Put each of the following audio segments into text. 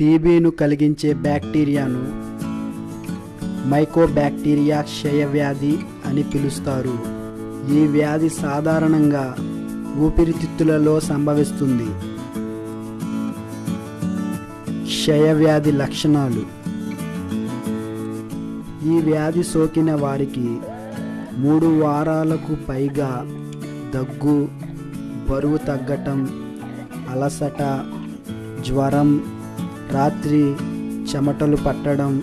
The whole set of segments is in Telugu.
టీబీను కలిగించే బ్యాక్టీరియాను మైకోబ్యాక్టీరియా క్షయవ్యాధి అని పిలుస్తారు. ఈ వ్యాధి సాధారణంగా ఊపిరితిత్తులలో సంభవిస్తుంది. క్షయవ్యాధి లక్షణాలు. ఈ వ్యాధి సోకిన వారికి మూడు వారాలకు పైగా దగ్గు బరువు తగ్గటం అలసట జ్వరం రాత్రి చెమటలు పట్టడం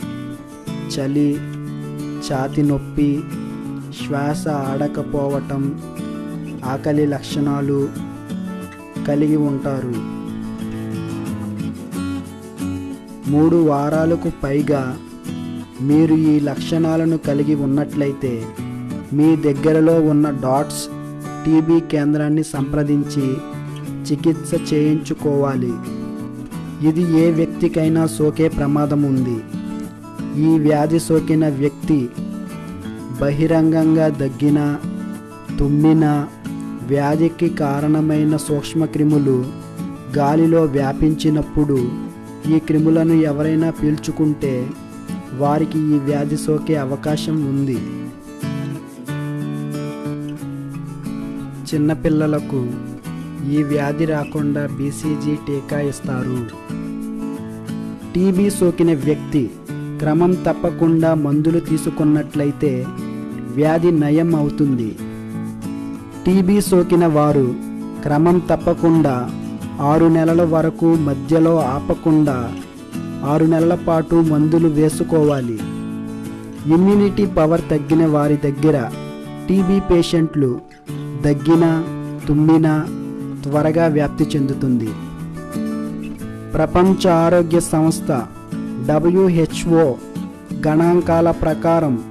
చలి ఛాతి నొప్పి శ్వాస ఆడకపోవటం ఆకలి లక్షణాలు కలిగి ఉంటారు. మూడు వారాలకు పైగా మీరు ఈ లక్షణాలను కలిగి ఉన్నట్లయితే మీ దగ్గరలో ఉన్న డాట్స్ టీబీ కేంద్రాన్ని సంప్రదించి చికిత్స చేయించుకోవాలి. ఇది ఏ వ్యక్తికైనా సోకే ప్రమాదం ఉంది ఈ వ్యాధి సోకిన వ్యక్తి బహిరంగంగా దగ్గిన తుమ్మిన వ్యాధికి కారణమైన సూక్ష్మక్రిములు గాలిలో వ్యాపించినప్పుడు ఈ క్రిములను ఎవరైనా పీల్చుకుంటే వారికి ఈ వ్యాధి సోకే అవకాశం ఉంది. చిన్నపిల్లలకు ఈ వ్యాధి రాకుండా బీసీజీ టీకా ఇస్తారు. టీబీ సోకిన వ్యక్తి క్రమం తప్పకుండా మందులు తీసుకున్నట్లయితే వ్యాధి నయం అవుతుంది. టీబీ సోకిన వారు క్రమం తప్పకుండా ఆరు నెలల వరకు మధ్యలో ఆపకుండా ఆరు నెలల పాటు మందులు వేసుకోవాలి. ఇమ్యూనిటీ పవర్ తగ్గిన వారి దగ్గర టీబీ పేషెంట్లు దగ్గిన తుమ్మిన త్వరగా వ్యాప్తి చెందుతుంది. ప్రపంచ ఆరోగ్య సంస్థ డబ్ల్యూహెచ్ఓ గణాంకాల ప్రకారం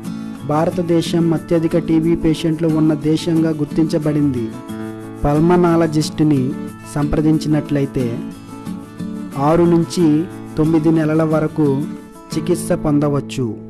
భారతదేశం అత్యధిక టీబీ పేషెంట్లు ఉన్న దేశంగా గుర్తించబడింది. పల్మనాలజిస్ట్ని సంప్రదించినట్లయితే ఆరు నుంచి తొమ్మిది నెలల వరకు చికిత్స పొందవచ్చు.